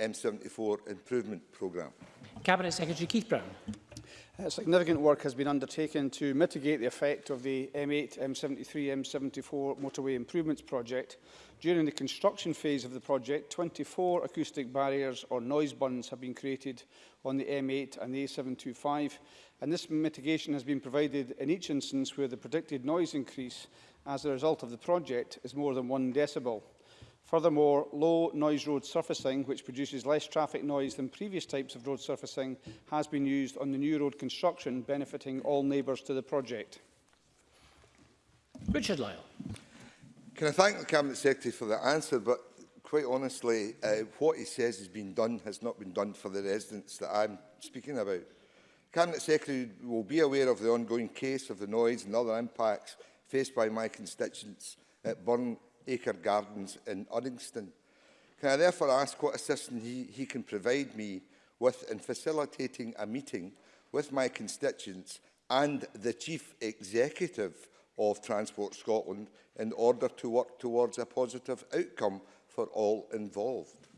M74 improvement programme. Cabinet Secretary Keith Brown. Uh, significant work has been undertaken to mitigate the effect of the M8, M73, M74 motorway improvements project. During the construction phase of the project, 24 acoustic barriers or noise buns have been created on the M8 and the A725, and this mitigation has been provided in each instance where the predicted noise increase as a result of the project is more than one decibel. Furthermore, low noise road surfacing, which produces less traffic noise than previous types of road surfacing, has been used on the new road construction, benefiting all neighbours to the project. Richard Lyle. Can I thank the Cabinet Secretary for the answer, but quite honestly, uh, what he says has been done has not been done for the residents that I'm speaking about. Cabinet Secretary will be aware of the ongoing case of the noise and other impacts faced by my constituents at Burn Acre Gardens in Uddingston. Can I therefore ask what assistance he, he can provide me with in facilitating a meeting with my constituents and the Chief Executive of Transport Scotland in order to work towards a positive outcome for all involved?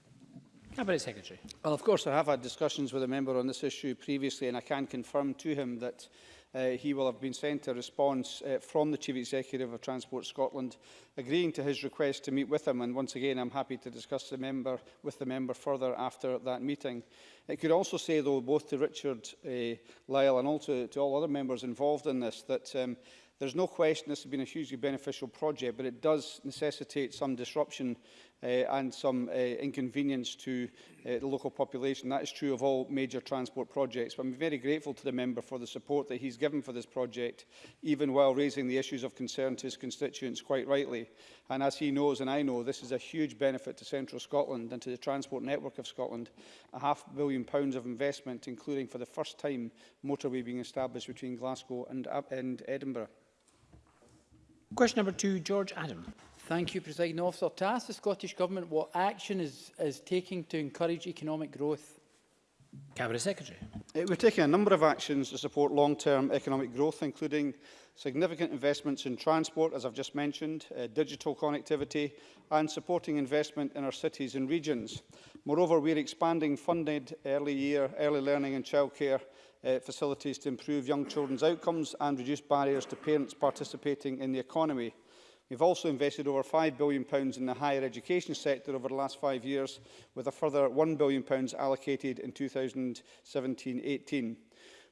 Cabinet Secretary. Well, of course, I have had discussions with a member on this issue previously, and I can confirm to him that uh, he will have been sent a response uh, from the Chief Executive of Transport Scotland agreeing to his request to meet with him. And once again, I'm happy to discuss the member with the member further after that meeting. It could also say, though, both to Richard uh, Lyle and also to all other members involved in this, that um, There's no question this has been a hugely beneficial project, but it does necessitate some disruption uh, and some uh, inconvenience to uh, the local population. That is true of all major transport projects. But I'm very grateful to the member for the support that he's given for this project, even while raising the issues of concern to his constituents quite rightly. And as he knows and I know, this is a huge benefit to central Scotland and to the transport network of Scotland. A half billion pounds of investment, including for the first time motorway being established between Glasgow and, uh, and Edinburgh. Question number two, George Adam. Thank you, President Officer. To ask the Scottish Government what action is, is taking to encourage economic growth. Cabinet Secretary. Eh, we're taking a number of actions to support long-term economic growth, including significant investments in transport, as I've just mentioned, uh, digital connectivity, and supporting investment in our cities and regions. Moreover, we're expanding funded early year, early learning and childcare uh, facilities to improve young children's outcomes and reduce barriers to parents participating in the economy. We've also invested over £5 billion in the higher education sector over the last five years, with a further £1 billion allocated in 2017-18.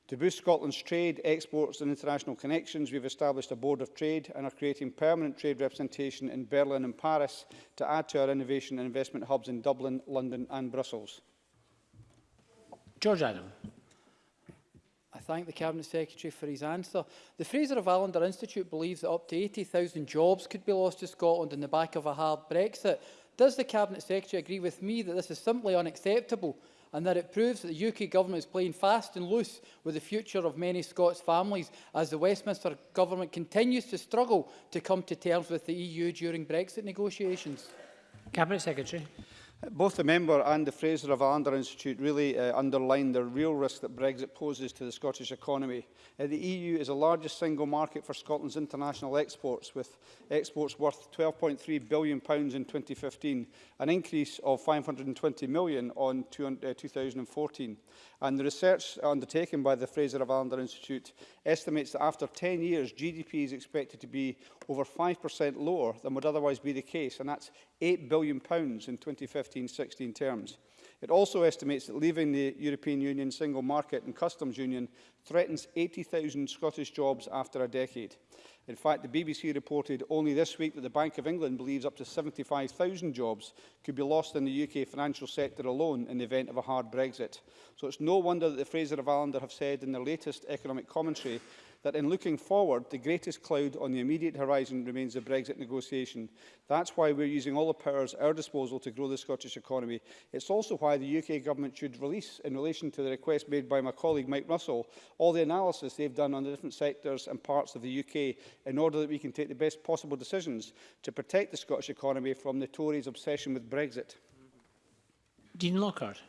To boost Scotland's trade, exports and international connections, we've established a Board of Trade and are creating permanent trade representation in Berlin and Paris to add to our innovation and investment hubs in Dublin, London and Brussels. George Adam thank the Cabinet Secretary for his answer. The Fraser of Allender Institute believes that up to 80,000 jobs could be lost to Scotland on the back of a hard Brexit. Does the Cabinet Secretary agree with me that this is simply unacceptable and that it proves that the UK government is playing fast and loose with the future of many Scots families as the Westminster government continues to struggle to come to terms with the EU during Brexit negotiations? Cabinet Secretary. Both the member and the Fraser of Allander Institute really uh, underline the real risk that Brexit poses to the Scottish economy. Uh, the EU is the largest single market for Scotland's international exports, with exports worth £12.3 billion pounds in 2015, an increase of £520 million on two, uh, 2014. And the research undertaken by the Fraser of Allander Institute estimates that after 10 years, GDP is expected to be over 5% lower than would otherwise be the case, and that's £8 billion in 2015-16 terms. It also estimates that leaving the European Union single market and customs union threatens 80,000 Scottish jobs after a decade. In fact, the BBC reported only this week that the Bank of England believes up to 75,000 jobs could be lost in the UK financial sector alone in the event of a hard Brexit. So it's no wonder that the Fraser of Allender have said in their latest economic commentary that in looking forward, the greatest cloud on the immediate horizon remains the Brexit negotiation. That's why we're using all the powers at our disposal to grow the Scottish economy. It's also why the UK government should release, in relation to the request made by my colleague Mike Russell, all the analysis they've done on the different sectors and parts of the UK in order that we can take the best possible decisions to protect the Scottish economy from the Tories' obsession with Brexit. Dean Lockhart.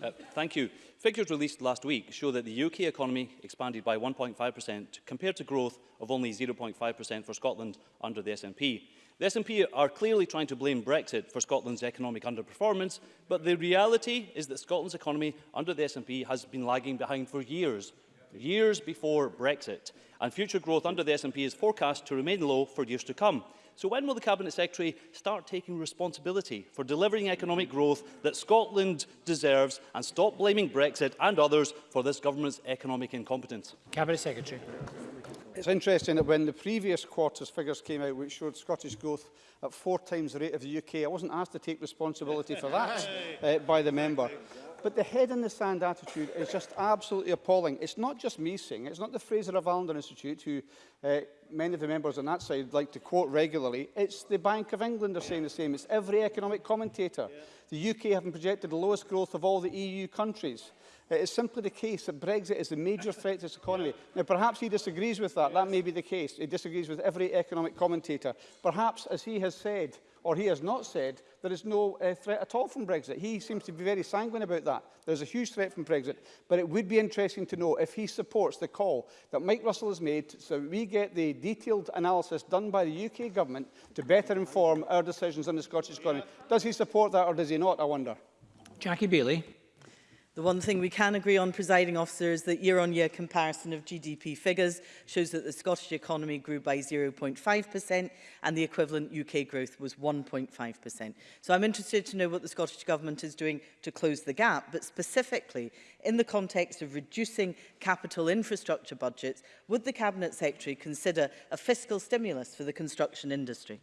Uh, thank you. Figures released last week show that the UK economy expanded by 1.5% compared to growth of only 0.5% for Scotland under the SNP. The SNP are clearly trying to blame Brexit for Scotland's economic underperformance, but the reality is that Scotland's economy under the SNP has been lagging behind for years, years before Brexit, and future growth under the SNP is forecast to remain low for years to come. So when will the Cabinet Secretary start taking responsibility for delivering economic growth that Scotland deserves and stop blaming Brexit and others for this government's economic incompetence? Cabinet Secretary. It's interesting that when the previous quarter's figures came out, which showed Scottish growth at four times the rate of the UK, I wasn't asked to take responsibility for that uh, by the member. But the head in the sand attitude is just absolutely appalling. It's not just me saying it. It's not the Fraser of Allender Institute, who uh, many of the members on that side like to quote regularly. It's the Bank of England are saying the same. It's every economic commentator. Yeah. The UK having projected the lowest growth of all the EU countries. It is simply the case that Brexit is the major threat to this economy. Now, perhaps he disagrees with that. That may be the case. He disagrees with every economic commentator. Perhaps, as he has said, or he has not said, there is no uh, threat at all from Brexit. He seems to be very sanguine about that. There's a huge threat from Brexit. But it would be interesting to know if he supports the call that Mike Russell has made so we get the detailed analysis done by the UK government to better inform our decisions on the Scottish economy. Does he support that or does he not, I wonder? Jackie Bailey. The one thing we can agree on, presiding officer, is that year-on-year -year comparison of GDP figures shows that the Scottish economy grew by 0.5% and the equivalent UK growth was 1.5%. So I'm interested to know what the Scottish Government is doing to close the gap, but specifically in the context of reducing capital infrastructure budgets, would the Cabinet Secretary consider a fiscal stimulus for the construction industry?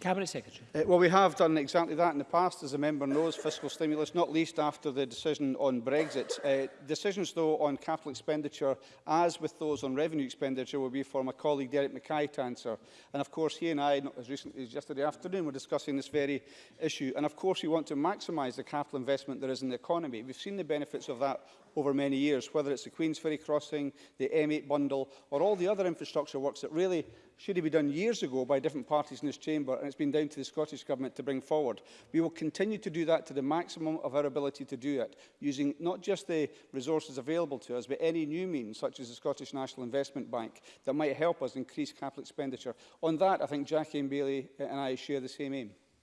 Cabinet Secretary. Uh, well, we have done exactly that in the past, as the member knows, fiscal stimulus, not least after the decision on Brexit. Uh, decisions, though, on capital expenditure, as with those on revenue expenditure, will be for my colleague Derek Mackay to answer. And, of course, he and I, not as recently as yesterday afternoon, were discussing this very issue. And, of course, we want to maximise the capital investment there is in the economy. We've seen the benefits of that over many years, whether it's the Queensferry crossing, the M8 bundle, or all the other infrastructure works that really should have been done years ago by different parties in this chamber, and it's been down to the Scottish Government to bring forward. We will continue to do that to the maximum of our ability to do it, using not just the resources available to us, but any new means, such as the Scottish National Investment Bank, that might help us increase capital expenditure. On that, I think Jackie and Bailey uh, and I share the same aim.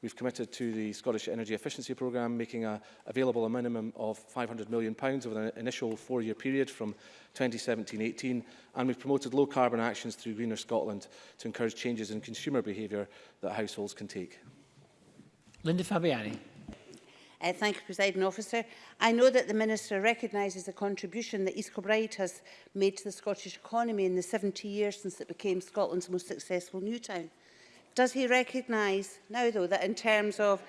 We've committed to the Scottish Energy Efficiency Programme, making a, available a minimum of £500 million pounds over an initial four-year period from 2017-18, and we've promoted low-carbon actions through Greener Scotland to encourage changes in consumer behaviour that households can take. Linda Fabiani. Uh, thank you, President Officer. I know that the Minister recognises the contribution that East Kilbride has made to the Scottish economy in the 70 years since it became Scotland's most successful new town. Does he recognise now, though, that in terms of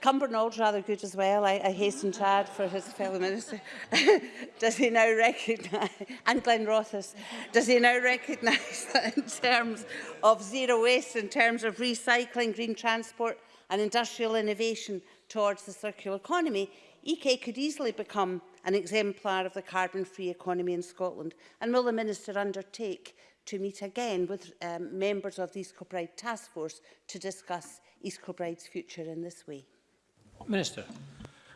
Cumbernauld rather good as well. I, I hasten to add for his fellow minister. does he now recognise, and Glenn Rothes, does he now recognise that in terms of zero waste, in terms of recycling, green transport and industrial innovation towards the circular economy, EK could easily become an exemplar of the carbon-free economy in Scotland? And will the minister undertake to meet again with um, members of the East Kilbride Task Force to discuss East Kilbride's future in this way. Minister.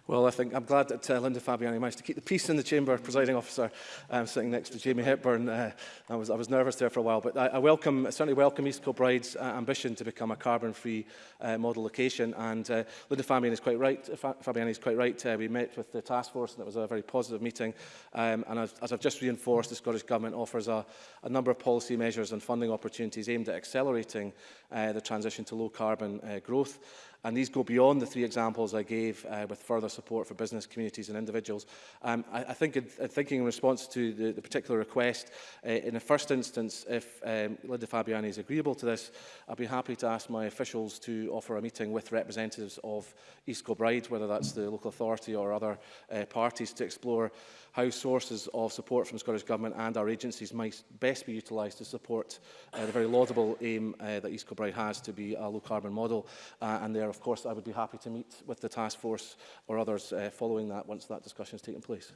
Well, I think I'm glad that uh, Linda Fabiani managed to keep the peace in the chamber, presiding officer, um, sitting next to Jamie Hepburn. Uh, I, was, I was nervous there for a while, but I, I welcome, I certainly welcome East Kilbride's uh, ambition to become a carbon-free uh, model location. And uh, Linda Fabiani is quite right. Uh, Fabiani is quite right. Uh, we met with the task force, and it was a very positive meeting. Um, and as, as I've just reinforced, the Scottish Government offers a, a number of policy measures and funding opportunities aimed at accelerating uh, the transition to low-carbon uh, growth. And these go beyond the three examples I gave uh, with further support for business communities and individuals. Um, I, I think in, in uh, thinking in response to the, the particular request, uh, in the first instance, if um, Linda Fabiani is agreeable to this, I'd be happy to ask my officials to offer a meeting with representatives of East Kilbride, whether that's the local authority or other uh, parties, to explore how sources of support from the Scottish Government and our agencies might best be utilised to support uh, the very laudable aim uh, that East Kilbride has to be a low-carbon model. Uh, and there, of course, I would be happy to meet with the task force or others uh, following that once that discussion has taken place.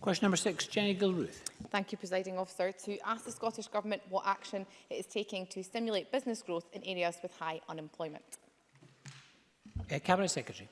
Question number six, Jenny Gilruth. Thank you, Presiding Officer. To ask the Scottish Government what action it is taking to stimulate business growth in areas with high unemployment. Uh, Cabinet Secretary.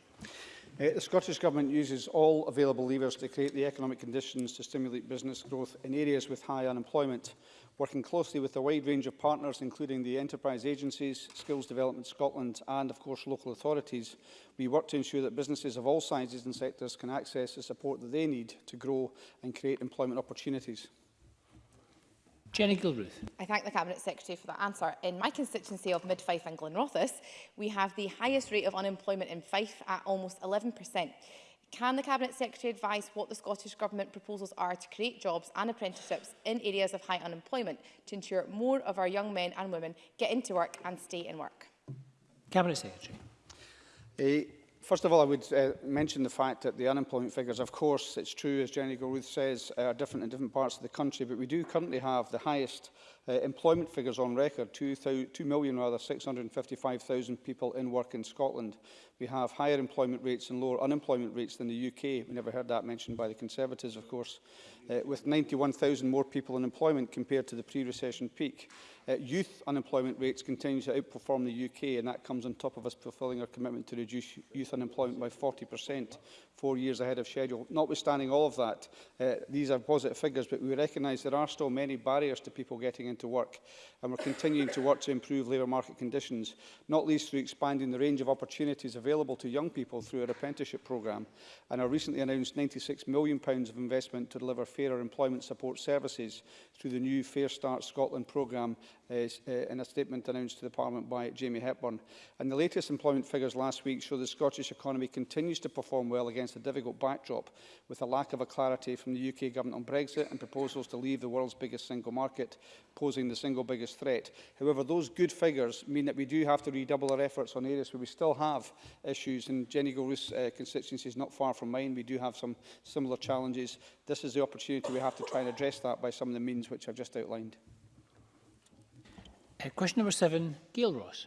Uh, the Scottish Government uses all available levers to create the economic conditions to stimulate business growth in areas with high unemployment, working closely with a wide range of partners, including the enterprise agencies, Skills Development Scotland and, of course, local authorities. We work to ensure that businesses of all sizes and sectors can access the support that they need to grow and create employment opportunities. Jenny Gilruth. I thank the Cabinet Secretary for that answer. In my constituency of Mid Fife and Glenrothes, we have the highest rate of unemployment in Fife at almost 11%. Can the Cabinet Secretary advise what the Scottish Government proposals are to create jobs and apprenticeships in areas of high unemployment to ensure more of our young men and women get into work and stay in work? Cabinet Secretary. Uh, First of all, I would uh, mention the fact that the unemployment figures, of course, it's true, as Jenny Gilruth says, are different in different parts of the country, but we do currently have the highest uh, employment figures on record, 2,655,000 2 million, rather, 655,000 people in work in Scotland we have higher employment rates and lower unemployment rates than the UK. We never heard that mentioned by the Conservatives, of course, uh, with 91,000 more people in employment compared to the pre-recession peak. Uh, youth unemployment rates continue to outperform the UK, and that comes on top of us fulfilling our commitment to reduce youth unemployment by 40%, four years ahead of schedule. Notwithstanding all of that, uh, these are positive figures, but we recognise there are still many barriers to people getting into work, and we're continuing to work to improve labour market conditions, not least through expanding the range of opportunities available available to young people through our apprenticeship programme and our recently announced £96 million of investment to deliver fairer employment support services through the new Fair Start Scotland programme uh, uh, in a statement announced to the Parliament by Jamie Hepburn. And the latest employment figures last week show the Scottish economy continues to perform well against a difficult backdrop with a lack of a clarity from the UK government on Brexit and proposals to leave the world's biggest single market, posing the single biggest threat. However, those good figures mean that we do have to redouble our efforts on areas where we still have issues. And Jenny Gilroof's uh, constituency is not far from mine. We do have some similar challenges. This is the opportunity we have to try and address that by some of the means which I've just outlined. Uh, question number seven, Gail Ross.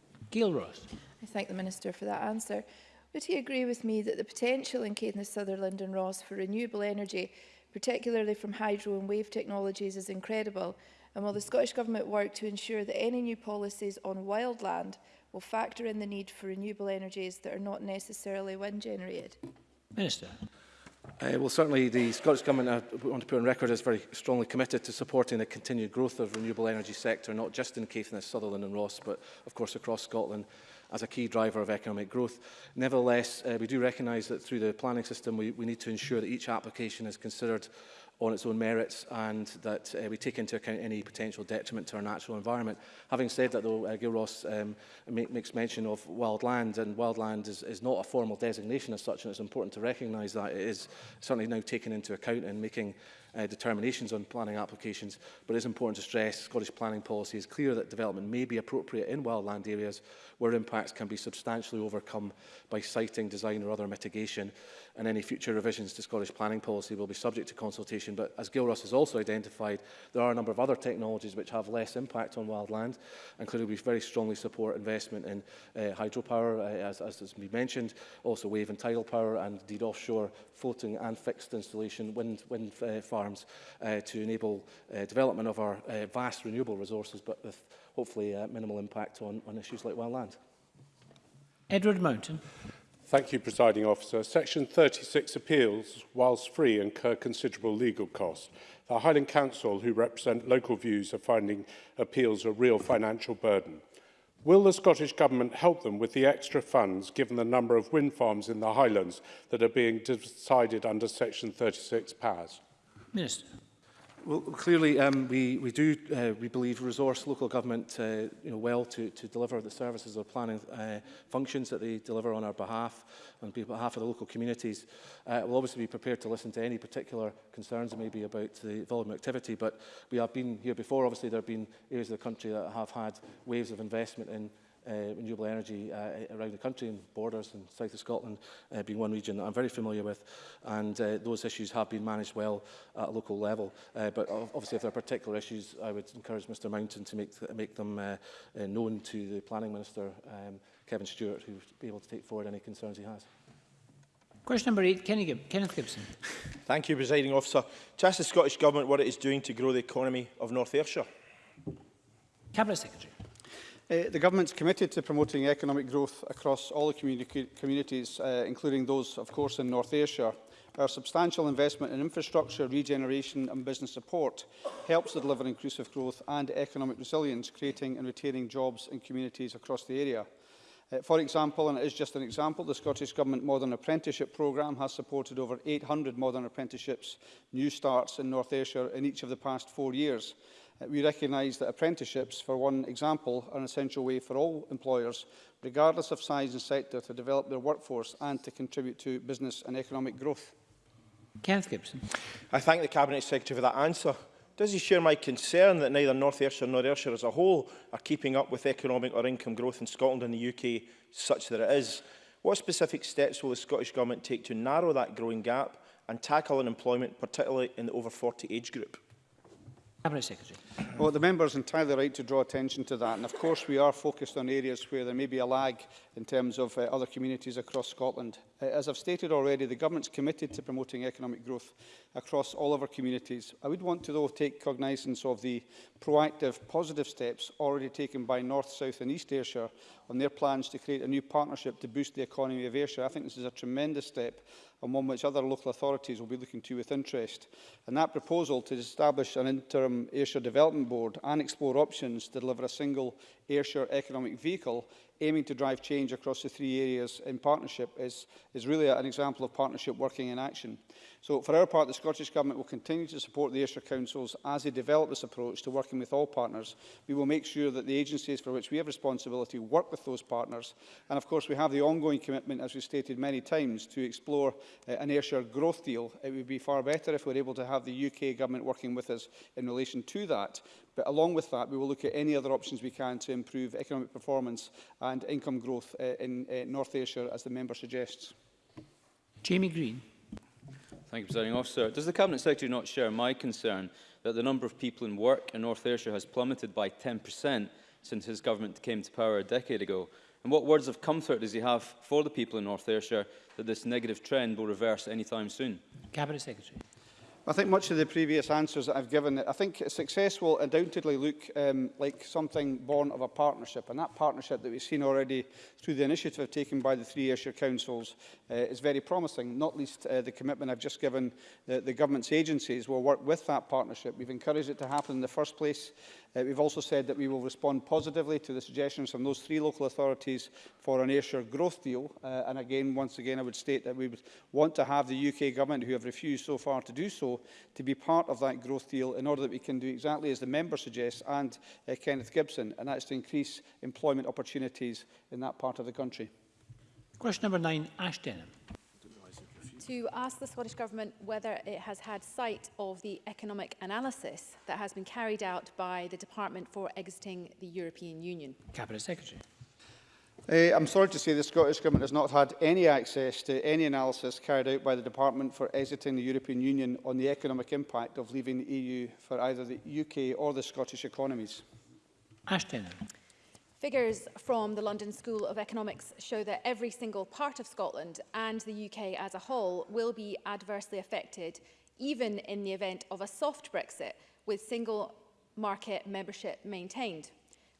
Gail Ross. I thank the Minister for that answer. Would he agree with me that the potential in Caithness, Sutherland and Ross for renewable energy, particularly from hydro and wave technologies, is incredible? And will the Scottish Government work to ensure that any new policies on wildland will factor in the need for renewable energies that are not necessarily wind generated? Minister. Uh, well, certainly the Scottish Government, I want to put on record, is very strongly committed to supporting the continued growth of renewable energy sector, not just in Caithness, Sutherland and Ross, but of course across Scotland as a key driver of economic growth. Nevertheless, uh, we do recognise that through the planning system, we, we need to ensure that each application is considered on its own merits and that uh, we take into account any potential detriment to our natural environment. Having said that though, uh, Gil Ross um, ma makes mention of wild land and wild land is, is not a formal designation as such and it's important to recognise that it is certainly now taken into account in making uh, determinations on planning applications, but it's important to stress Scottish planning policy is clear that development may be appropriate in wildland areas where impacts can be substantially overcome by siting, design or other mitigation, and any future revisions to Scottish planning policy will be subject to consultation. But as Gilruss has also identified, there are a number of other technologies which have less impact on wildland, and clearly we very strongly support investment in uh, hydropower, uh, as, as has been mentioned, also wave and tidal power, and indeed offshore floating and fixed installation wind, wind uh, farms farms uh, to enable uh, development of our uh, vast renewable resources, but with hopefully uh, minimal impact on, on issues like wild land. Edward Mountain. Thank you, Presiding Officer. Section 36 appeals, whilst free, incur considerable legal costs. The Highland Council, who represent local views, are finding appeals a real financial burden. Will the Scottish Government help them with the extra funds given the number of wind farms in the Highlands that are being decided under Section 36 powers? Minister. Well, clearly, um, we, we do, uh, we believe, resource local government uh, you know, well to, to deliver the services or planning uh, functions that they deliver on our behalf, on behalf of the local communities. Uh, we'll obviously be prepared to listen to any particular concerns maybe about the volume of activity, but we have been here before. Obviously, there have been areas of the country that have had waves of investment in uh, renewable energy uh, uh, around the country and borders and south of Scotland uh, being one region that I'm very familiar with and uh, those issues have been managed well at a local level uh, but obviously if there are particular issues I would encourage Mr Mountain to make, th make them uh, uh, known to the planning minister um, Kevin Stewart who would be able to take forward any concerns he has. Question number eight, Kenny, Kenneth Gibson. Thank you, Presiding Officer. To ask the Scottish Government what it is doing to grow the economy of North Ayrshire. Cabinet Secretary. Uh, the government's committed to promoting economic growth across all the communi communities, uh, including those, of course, in North Ayrshire. Our substantial investment in infrastructure, regeneration and business support helps to deliver inclusive growth and economic resilience, creating and retaining jobs in communities across the area. Uh, for example, and it is just an example, the Scottish Government Modern Apprenticeship Programme has supported over 800 modern apprenticeships, new starts in North Ayrshire in each of the past four years. Uh, we recognise that apprenticeships, for one example, are an essential way for all employers, regardless of size and sector, to develop their workforce and to contribute to business and economic growth. Kenneth Gibson. I thank the Cabinet Secretary for that answer. Does he share my concern that neither North Ayrshire nor Ayrshire as a whole are keeping up with economic or income growth in Scotland and the UK such that it is? What specific steps will the Scottish Government take to narrow that growing gap and tackle unemployment, particularly in the over 40 age group? Cabinet Secretary. Well, the member is entirely right to draw attention to that. And of course, we are focused on areas where there may be a lag in terms of uh, other communities across Scotland. Uh, as I've stated already, the government's committed to promoting economic growth across all of our communities. I would want to, though, take cognizance of the proactive, positive steps already taken by North, South and East Ayrshire on their plans to create a new partnership to boost the economy of Ayrshire. I think this is a tremendous step and one which other local authorities will be looking to with interest. And that proposal to establish an interim Ayrshire Development Board and explore options to deliver a single Ayrshire economic vehicle aiming to drive change across the three areas in partnership is, is really an example of partnership working in action. So for our part, the Scottish Government will continue to support the Ayrshire Councils as they develop this approach to working with all partners. We will make sure that the agencies for which we have responsibility work with those partners. And of course, we have the ongoing commitment, as we stated many times, to explore uh, an Ayrshire growth deal. It would be far better if we were able to have the UK Government working with us in relation to that. But along with that, we will look at any other options we can to improve economic performance and income growth uh, in uh, North Ayrshire, as the member suggests. Jamie Green. Thank you, Presiding Officer. Does the Cabinet Secretary not share my concern that the number of people in work in North Ayrshire has plummeted by 10% since his government came to power a decade ago? And what words of comfort does he have for the people in North Ayrshire that this negative trend will reverse anytime soon? Cabinet Secretary. I think much of the previous answers that I've given, I think success will undoubtedly look um, like something born of a partnership, and that partnership that we've seen already through the initiative taken by the three Ayrshire Councils uh, is very promising, not least uh, the commitment I've just given that the government's agencies will work with that partnership. We've encouraged it to happen in the first place Uh, we've also said that we will respond positively to the suggestions from those three local authorities for an Ayrshire growth deal. Uh, and again, once again, I would state that we would want to have the UK government, who have refused so far to do so, to be part of that growth deal in order that we can do exactly as the member suggests and uh, Kenneth Gibson, and that's to increase employment opportunities in that part of the country. Question number nine, Ash Denham to ask the Scottish Government whether it has had sight of the economic analysis that has been carried out by the Department for Exiting the European Union. Cabinet Secretary. Uh, I'm sorry to say the Scottish Government has not had any access to any analysis carried out by the Department for Exiting the European Union on the economic impact of leaving the EU for either the UK or the Scottish economies. Ash Taylor. Figures from the London School of Economics show that every single part of Scotland and the UK as a whole will be adversely affected, even in the event of a soft Brexit, with single market membership maintained.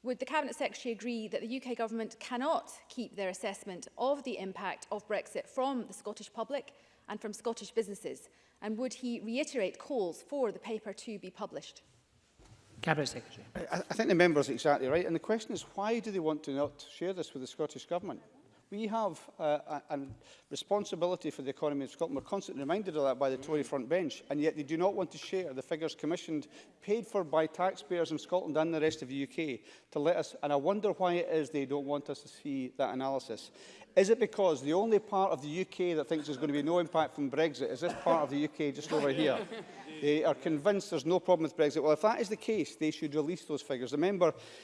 Would the Cabinet Secretary agree that the UK government cannot keep their assessment of the impact of Brexit from the Scottish public and from Scottish businesses? And would he reiterate calls for the paper to be published? Cabinet Secretary. I, I think the member is exactly right. And the question is, why do they want to not share this with the Scottish Government? We have uh, a, a responsibility for the economy of Scotland. We're constantly reminded of that by the Tory front bench, and yet they do not want to share the figures commissioned, paid for by taxpayers in Scotland and the rest of the UK, to let us. And I wonder why it is they don't want us to see that analysis. Is it because the only part of the UK that thinks there's going to be no impact from Brexit is this part of the UK just over here? They are convinced there's no problem with Brexit. Well, if that is the case, they should release those figures. The member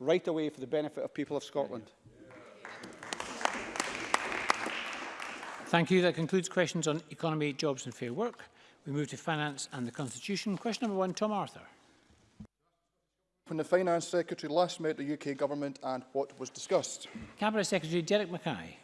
right away for the benefit of people of Scotland. Thank you. That concludes questions on economy, jobs and fair work. We move to Finance and the Constitution. Question number one, Tom Arthur. When the Finance Secretary last met the UK Government and what was discussed? Cabinet Secretary Derek Mackay.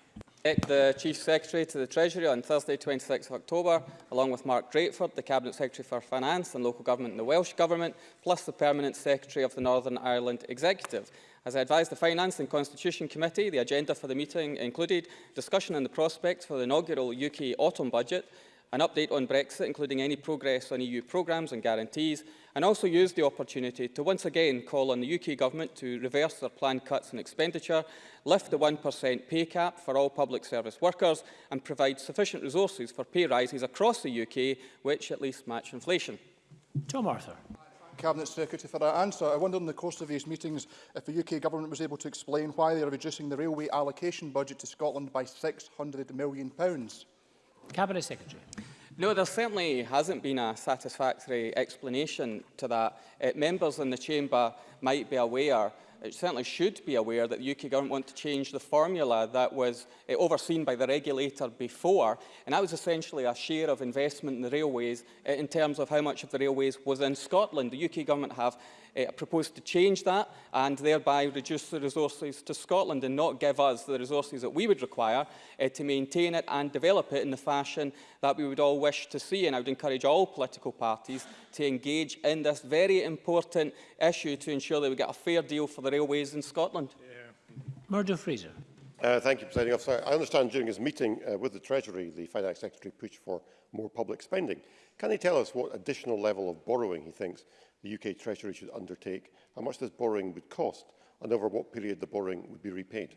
The Chief Secretary to the Treasury on Thursday 26 October, along with Mark Drakeford, the Cabinet Secretary for Finance and Local Government in the Welsh Government, plus the Permanent Secretary of the Northern Ireland Executive. As I advised the Finance and Constitution Committee, the agenda for the meeting included discussion on the prospects for the inaugural UK autumn budget, an update on Brexit, including any progress on EU programmes and guarantees, and also use the opportunity to once again call on the UK Government to reverse their planned cuts in expenditure, lift the 1% pay cap for all public service workers, and provide sufficient resources for pay rises across the UK, which at least match inflation. Tom Arthur. Cabinet Secretary for that answer. I wonder in the course of these meetings if the UK Government was able to explain why they are reducing the railway allocation budget to Scotland by £600 million. pounds Cabinet Secretary. No, there certainly hasn't been a satisfactory explanation to that. Uh, members in the Chamber might be aware it uh, certainly should be aware that the UK government want to change the formula that was uh, overseen by the regulator before, and that was essentially a share of investment in the railways uh, in terms of how much of the railways was in Scotland. The UK government have uh, proposed to change that and thereby reduce the resources to Scotland and not give us the resources that we would require uh, to maintain it and develop it in the fashion that we would all wish to see. And I would encourage all political parties to engage in this very important issue to ensure that we get a fair deal for the railways in Scotland. Yeah. Murdo Fraser. Uh, thank you, Presiding Officer. I understand during his meeting uh, with the Treasury, the Finance Secretary pushed for more public spending. Can he tell us what additional level of borrowing he thinks the UK Treasury should undertake, how much this borrowing would cost, and over what period the borrowing would be repaid.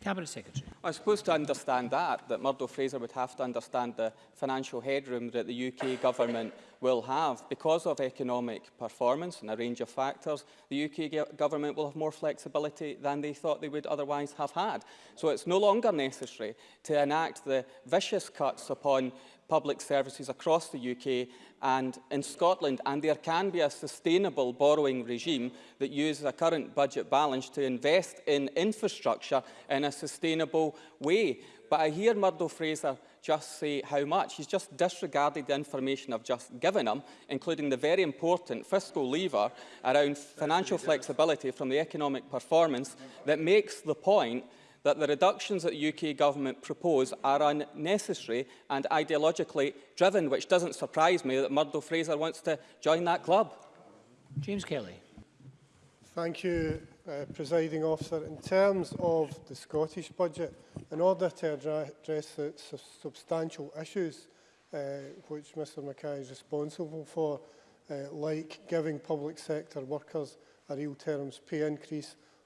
Cabinet Secretary. I suppose to understand that, that Murdo Fraser would have to understand the financial headroom that the UK government will have. Because of economic performance and a range of factors, the UK government will have more flexibility than they thought they would otherwise have had. So it's no longer necessary to enact the vicious cuts upon public services across the UK and in Scotland, and there can be a sustainable borrowing regime that uses a current budget balance to invest in infrastructure in a sustainable way. But I hear Murdo Fraser just say how much. He's just disregarded the information I've just given him, including the very important fiscal lever around financial flexibility from the economic performance that makes the point that the reductions that the UK government propose are unnecessary and ideologically driven, which doesn't surprise me that Murdo Fraser wants to join that club. James Kelly. Thank you, uh, presiding officer. In terms of the Scottish budget, in order to address the su substantial issues uh, which Mr Mackay is responsible for, uh, like giving public sector workers a real terms pay increase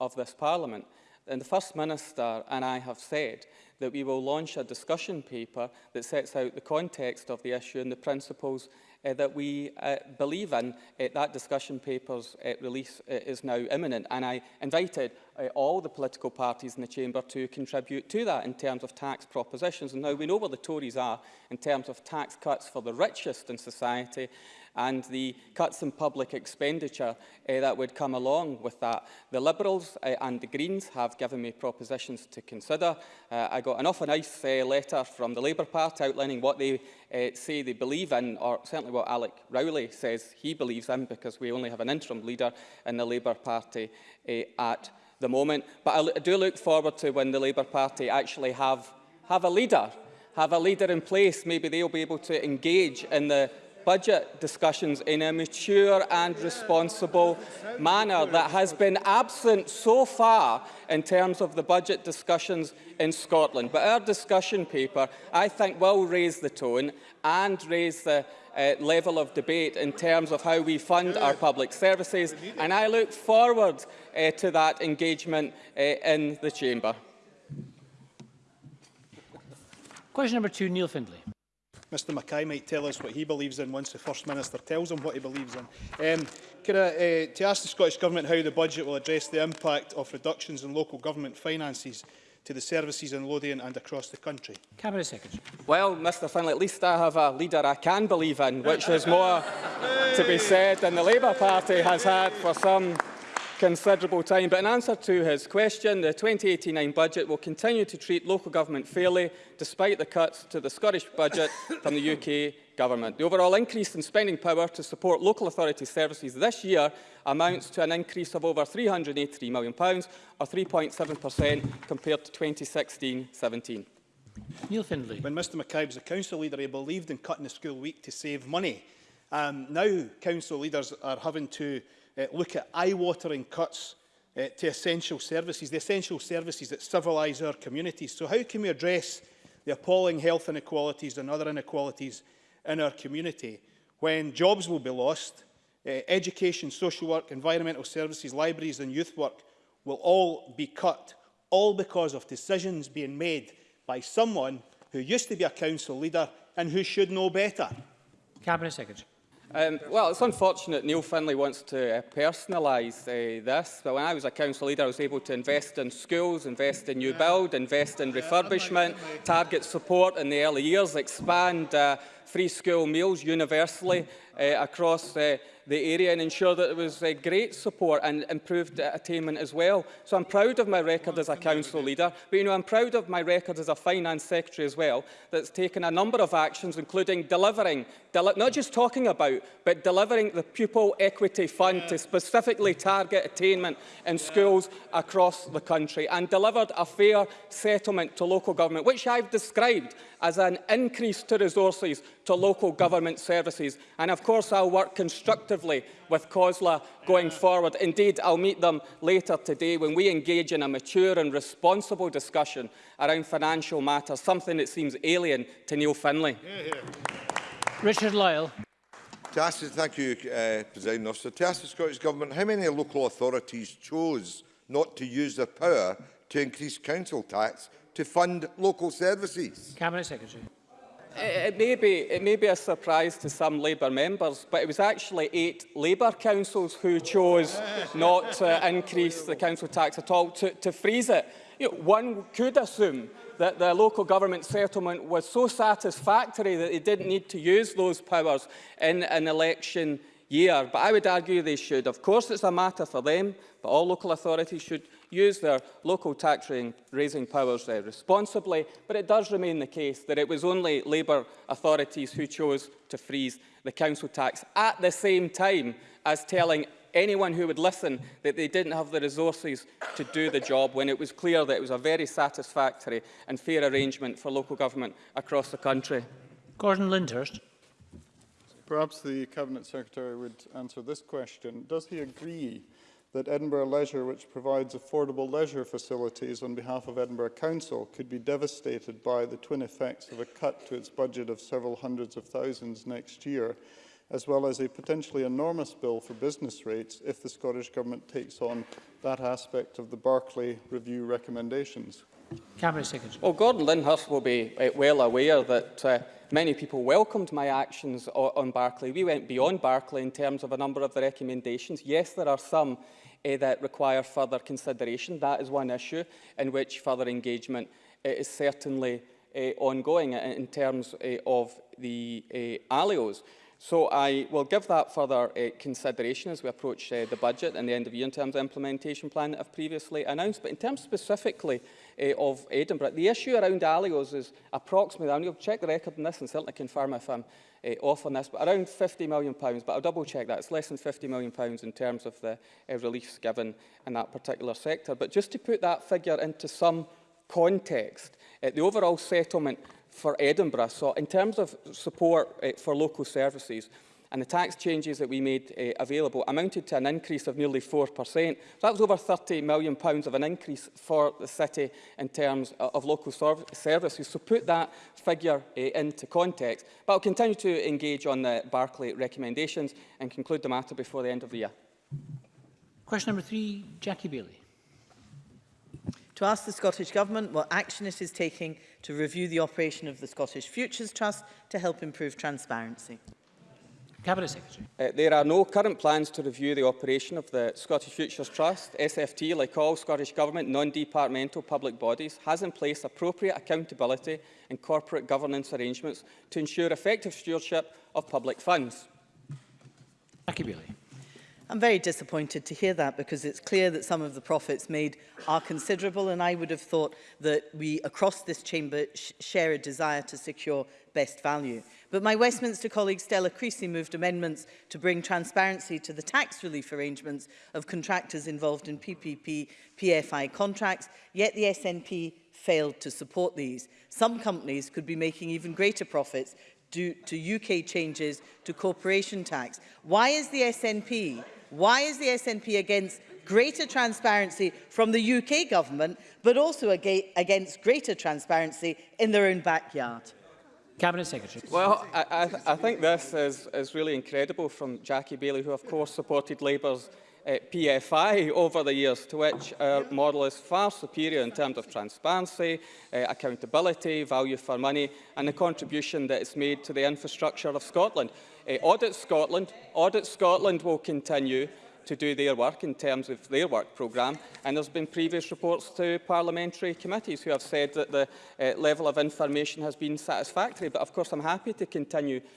of this Parliament. And the First Minister and I have said that we will launch a discussion paper that sets out the context of the issue and the principles uh, that we uh, believe in. Uh, that discussion paper's uh, release uh, is now imminent, and I invited uh, all the political parties in the chamber to contribute to that in terms of tax propositions. And now we know where the Tories are in terms of tax cuts for the richest in society, and the cuts in public expenditure uh, that would come along with that. The Liberals uh, and the Greens have given me propositions to consider. Uh, I got an often nice uh, letter from the Labour Party outlining what they uh, say they believe in, or certainly what Alec Rowley says he believes in, because we only have an interim leader in the Labour Party uh, at the moment. But I, I do look forward to when the Labour Party actually have, have a leader have a leader in place, maybe they'll be able to engage in the budget discussions in a mature and responsible manner that has been absent so far in terms of the budget discussions in Scotland. But our discussion paper, I think, will raise the tone and raise the uh, level of debate in terms of how we fund our public services. And I look forward uh, to that engagement uh, in the Chamber. Question number two, Neil Findlay. Mr Mackay might tell us what he believes in once the First Minister tells him what he believes in. Um, could I, uh, to ask the Scottish Government how the budget will address the impact of reductions in local government finances to the services in Lothian and across the country? Cabinet Secretary. Well, Mr Finlay, at least I have a leader I can believe in, which is more to be said than the Labour Party has had for some considerable time. But in answer to his question, the 2089 budget will continue to treat local government fairly, despite the cuts to the Scottish budget from the UK government. The overall increase in spending power to support local authority services this year amounts to an increase of over £383 million, or 3.7% compared to 2016-17. Neil Findlay. When Mr McCabe was a council leader, he believed in cutting the school week to save money. Um, now council leaders are having to uh, look at eye-watering cuts uh, to essential services, the essential services that civilise our communities. So how can we address the appalling health inequalities and other inequalities in our community when jobs will be lost, uh, education, social work, environmental services, libraries and youth work will all be cut, all because of decisions being made by someone who used to be a council leader and who should know better. Cabinet Secretary. Um, well, it's unfortunate Neil Finlay wants to uh, personalise uh, this, but when I was a council leader, I was able to invest in schools, invest in new build, invest in refurbishment, target support in the early years, expand uh, free school meals universally uh, across uh, the area and ensure that there was uh, great support and improved uh, attainment as well. So I'm proud of my record as a council leader, but you know, I'm proud of my record as a finance secretary as well, that's taken a number of actions, including delivering, deli not just talking about, but delivering the Pupil Equity Fund yeah. to specifically target attainment in yeah. schools across the country and delivered a fair settlement to local government, which I've described as an increase to resources to local government services. And of course, I'll work constructively with COSLA going forward. Indeed, I'll meet them later today when we engage in a mature and responsible discussion around financial matters, something that seems alien to Neil Finlay. Yeah, yeah. Richard Lyle. To ask, thank you, uh, President Officer. To ask the Scottish Government how many local authorities chose not to use their power to increase council tax to fund local services. Cabinet Secretary. It, it, may be, it may be a surprise to some Labour members, but it was actually eight Labour councils who chose not to increase the council tax at all, to, to freeze it. You know, one could assume that the local government settlement was so satisfactory that they didn't need to use those powers in an election year. But I would argue they should. Of course, it's a matter for them, but all local authorities should use their local tax raising powers uh, responsibly, but it does remain the case that it was only Labour authorities who chose to freeze the council tax at the same time as telling anyone who would listen that they didn't have the resources to do the job when it was clear that it was a very satisfactory and fair arrangement for local government across the country. Gordon Lyndhurst. Perhaps the Cabinet Secretary would answer this question. Does he agree that Edinburgh Leisure, which provides affordable leisure facilities on behalf of Edinburgh Council, could be devastated by the twin effects of a cut to its budget of several hundreds of thousands next year, as well as a potentially enormous bill for business rates if the Scottish Government takes on that aspect of the Barclay Review recommendations. Cabinet Secretary. Well, Gordon Lyndhurst will be eh, well aware that uh, many people welcomed my actions on Barclay. We went beyond Barclay in terms of a number of the recommendations. Yes, there are some uh, that require further consideration. That is one issue in which further engagement uh, is certainly uh, ongoing in terms uh, of the uh, alios. So I will give that further uh, consideration as we approach uh, the budget and the end of year in terms of implementation plan that I've previously announced. But in terms specifically uh, of Edinburgh, the issue around Alios is approximately, I'm to check the record on this and certainly confirm if I'm uh, off on this, but around £50 million, but I'll double check that. It's less than £50 million in terms of the uh, reliefs given in that particular sector. But just to put that figure into some context, uh, the overall settlement for Edinburgh. So in terms of support uh, for local services, and the tax changes that we made uh, available amounted to an increase of nearly 4%. So that was over £30 million pounds of an increase for the city in terms uh, of local services. So put that figure uh, into context. But I'll continue to engage on the Barclay recommendations and conclude the matter before the end of the year. Question number three, Jackie Bailey to ask the Scottish Government what action it is taking to review the operation of the Scottish Futures Trust to help improve transparency. Cabinet Secretary. Uh, there are no current plans to review the operation of the Scottish Futures Trust. SFT, like all Scottish Government non-departmental public bodies, has in place appropriate accountability and corporate governance arrangements to ensure effective stewardship of public funds. Akibilly. I'm very disappointed to hear that because it's clear that some of the profits made are considerable and I would have thought that we across this chamber sh share a desire to secure best value. But my Westminster colleague Stella Creasy moved amendments to bring transparency to the tax relief arrangements of contractors involved in PPP PFI contracts, yet the SNP failed to support these. Some companies could be making even greater profits due to UK changes to corporation tax. Why is the SNP, why is the SNP against greater transparency from the UK government, but also against greater transparency in their own backyard? Cabinet Secretary. Well, I, I, I think this is, is really incredible from Jackie Bailey, who of course supported Labour's uh, PFI over the years, to which our model is far superior in terms of transparency, uh, accountability, value for money, and the contribution that it's made to the infrastructure of Scotland. Uh, Audit Scotland, Audit Scotland will continue, to do their work in terms of their work programme. And there's been previous reports to parliamentary committees who have said that the uh, level of information has been satisfactory. But of course, I'm happy to continue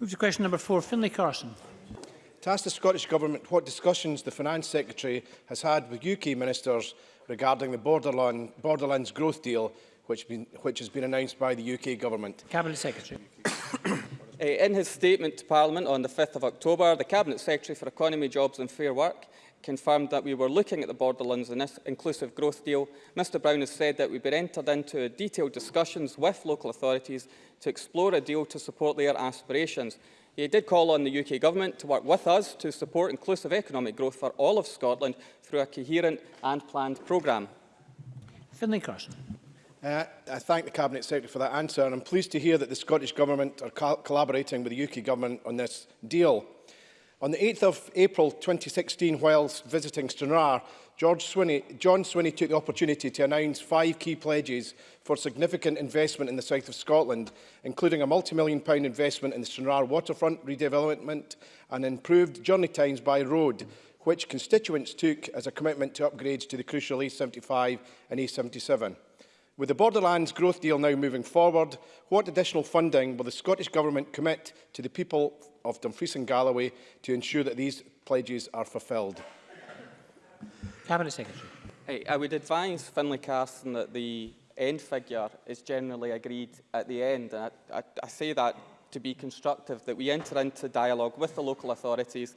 Move to question number four, Finlay Carson. To ask the Scottish Government what discussions the Finance Secretary has had with UK ministers regarding the Borderland, Borderlands growth deal which, been, which has been announced by the UK Government. Cabinet Secretary. Uh, in his statement to Parliament on the 5th of October, the Cabinet Secretary for Economy, Jobs and Fair Work confirmed that we were looking at the Borderlands in this inclusive growth deal, Mr Brown has said that we've been entered into detailed discussions with local authorities to explore a deal to support their aspirations. He did call on the UK Government to work with us to support inclusive economic growth for all of Scotland through a coherent and planned programme. Finlay Carson. Uh, I thank the Cabinet Secretary for that answer and I'm pleased to hear that the Scottish Government are collaborating with the UK Government on this deal. On the 8th of April 2016, whilst visiting Stranraer, George Swinney, John Swinney took the opportunity to announce five key pledges for significant investment in the south of Scotland, including a multi-million pound investment in the Stranraer waterfront redevelopment and improved journey times by road, which constituents took as a commitment to upgrades to the crucial A75 and A77. With the Borderlands growth deal now moving forward, what additional funding will the Scottish Government commit to the people of Dumfries and Galloway to ensure that these pledges are fulfilled? Cabinet Secretary. Hey, I would advise Finlay Carson that the end figure is generally agreed at the end. And I, I, I say that to be constructive, that we enter into dialogue with the local authorities,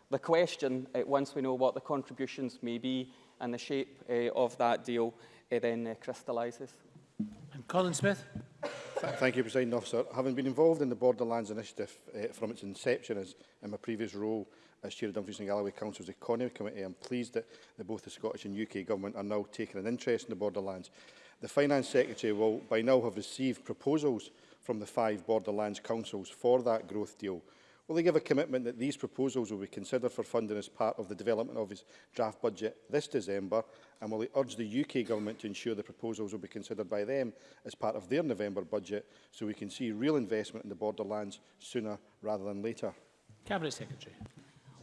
the question uh, once we know what the contributions may be and the shape uh, of that deal uh, then uh, crystallises. Colin Smith. Thank you, President Officer. Having been involved in the Borderlands Initiative uh, from its inception as in my previous role As Chair of Dumfries and Galloway Council's Economy Committee, I'm pleased that the, both the Scottish and UK Government are now taking an interest in the borderlands. The Finance Secretary will by now have received proposals from the five borderlands councils for that growth deal. Will they give a commitment that these proposals will be considered for funding as part of the development of his draft budget this December? And will he urge the UK government to ensure the proposals will be considered by them as part of their November budget so we can see real investment in the borderlands sooner rather than later? Cabinet Secretary.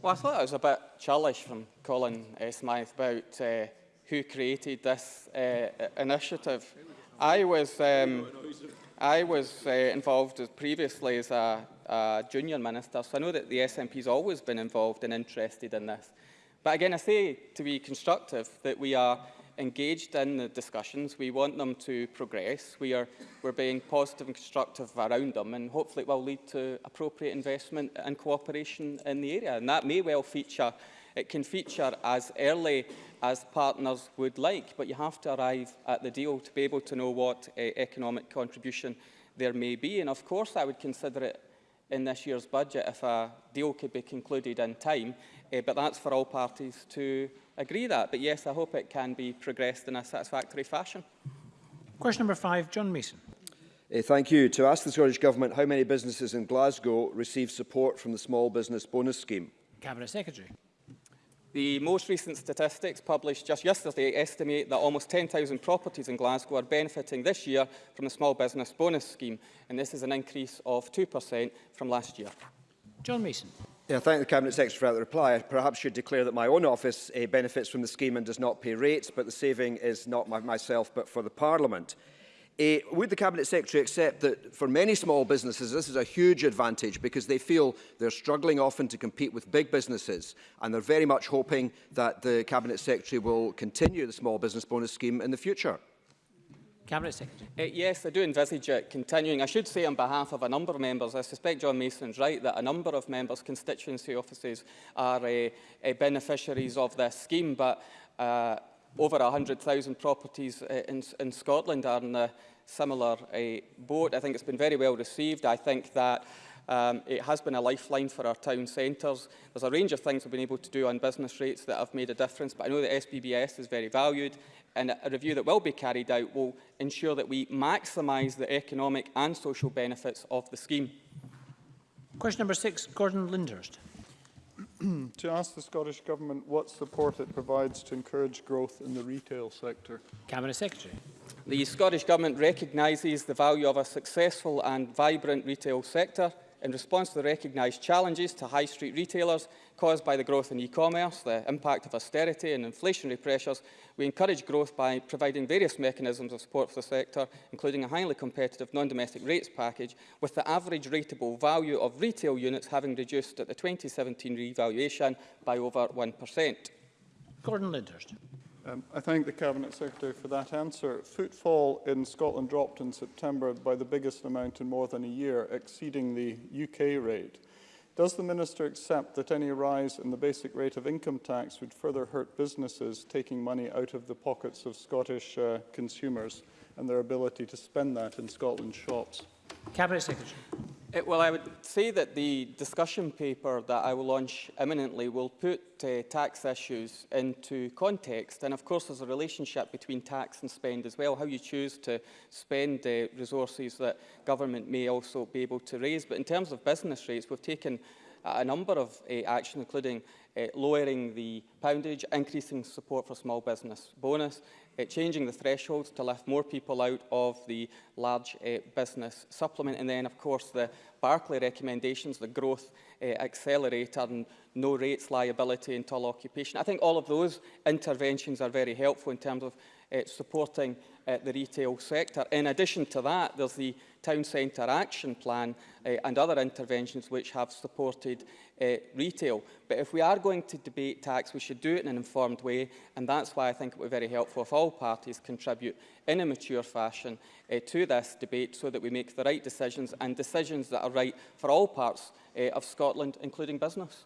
Well, I thought it was a bit churlish from Colin uh, Smythe about uh, who created this uh, initiative. I was, um, I was uh, involved as previously as a, a junior minister, so I know that the SNP has always been involved and interested in this. But again, I say to be constructive that we are engaged in the discussions. We want them to progress. We are we're being positive and constructive around them, and hopefully it will lead to appropriate investment and cooperation in the area. And that may well feature, it can feature as early as partners would like, but you have to arrive at the deal to be able to know what uh, economic contribution there may be. And of course, I would consider it in this year's budget if a deal could be concluded in time, uh, but that's for all parties to agree that. But yes, I hope it can be progressed in a satisfactory fashion. Question number five, John Mason. Uh, thank you. To ask the Scottish Government how many businesses in Glasgow receive support from the Small Business Bonus Scheme. Cabinet Secretary. The most recent statistics published just yesterday estimate that almost 10,000 properties in Glasgow are benefiting this year from the Small Business Bonus Scheme, and this is an increase of 2% from last year. John Mason. I thank the Cabinet Secretary for the reply. I perhaps should declare that my own office uh, benefits from the scheme and does not pay rates, but the saving is not my, myself but for the Parliament. Uh, would the Cabinet Secretary accept that for many small businesses this is a huge advantage because they feel they're struggling often to compete with big businesses and they're very much hoping that the Cabinet Secretary will continue the small business bonus scheme in the future? Cabinet Secretary. Uh, yes, I do envisage it continuing. I should say on behalf of a number of members, I suspect John Mason is right that a number of members' constituency offices are uh, uh, beneficiaries of this scheme, but uh, over 100,000 properties uh, in, in Scotland are in a similar uh, boat. I think it's been very well received. I think that Um, it has been a lifeline for our town centres. There's a range of things we've been able to do on business rates that have made a difference, but I know that SBBS is very valued and a review that will be carried out will ensure that we maximise the economic and social benefits of the scheme. Question number six, Gordon Lindhurst. to ask the Scottish Government what support it provides to encourage growth in the retail sector. Cabinet Secretary. The Scottish Government recognises the value of a successful and vibrant retail sector in response to the recognised challenges to high street retailers caused by the growth in e-commerce, the impact of austerity and inflationary pressures, we encourage growth by providing various mechanisms of support for the sector, including a highly competitive non-domestic rates package, with the average rateable value of retail units having reduced at the 2017 revaluation by over 1%. Gordon Lindhurst. Um, I thank the Cabinet Secretary for that answer. Footfall in Scotland dropped in September by the biggest amount in more than a year, exceeding the UK rate. Does the Minister accept that any rise in the basic rate of income tax would further hurt businesses taking money out of the pockets of Scottish uh, consumers and their ability to spend that in Scotland's shops? Cabinet Secretary. It, uh, well, I would say that the discussion paper that I will launch imminently will put uh, tax issues into context. And of course, there's a relationship between tax and spend as well, how you choose to spend uh, resources that government may also be able to raise. But in terms of business rates, we've taken a number of uh, actions, including uh, lowering the poundage, increasing support for small business bonus, uh, changing the thresholds to lift more people out of the large uh, business supplement. And then, of course, the Barclay recommendations, the growth uh, accelerator and no rates liability until occupation. I think all of those interventions are very helpful in terms of uh, supporting uh, the retail sector. In addition to that, there's the town centre action plan uh, and other interventions which have supported uh, retail. But if we are going to debate tax, we should do it in an informed way, and that's why I think it would be very helpful if all parties contribute in a mature fashion uh, to this debate so that we make the right decisions and decisions that are right for all parts uh, of Scotland, including business.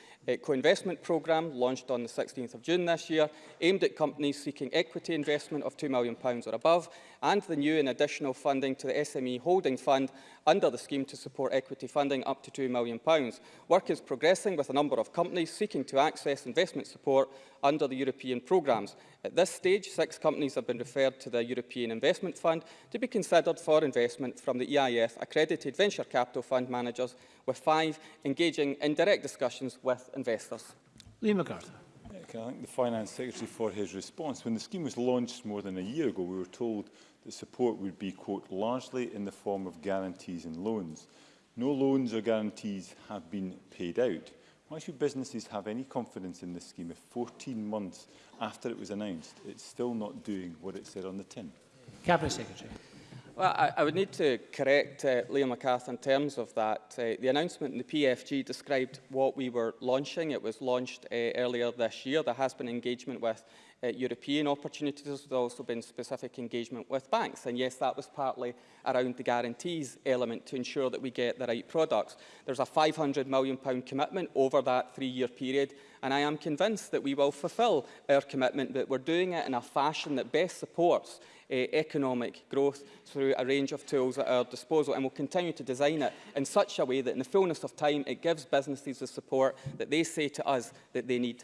uh, Co-investment Programme, launched on the 16th of June this year, aimed at companies seeking equity investment of £2 million or above, and the new and additional funding to the SME Holding Fund under the scheme to support equity funding up to £2 million. Work is progressing with a number of companies seeking to access investment support under the European programmes. At this stage, six companies have been referred to the European Investment Fund to be considered for investment from the EIF accredited venture capital fund managers investors, with five, engaging in direct discussions with investors. Lee MacArthur. I thank the Finance Secretary for his response. When the scheme was launched more than a year ago, we were told that support would be, quote, largely in the form of guarantees and loans. No loans or guarantees have been paid out. Why should businesses have any confidence in this scheme if 14 months after it was announced, it's still not doing what it said on the tin? Cabinet Secretary. Well, I, I would need to correct uh, Liam McCarthy in terms of that. Uh, the announcement in the PFG described what we were launching. It was launched uh, earlier this year. There has been engagement with uh, European opportunities. There's also been specific engagement with banks. And yes, that was partly around the guarantees element to ensure that we get the right products. There's a £500 million commitment over that three-year period and I am convinced that we will fulfil our commitment, that we're doing it in a fashion that best supports uh, economic growth through a range of tools at our disposal and we'll continue to design it in such a way that in the fullness of time it gives businesses the support that they say to us that they need.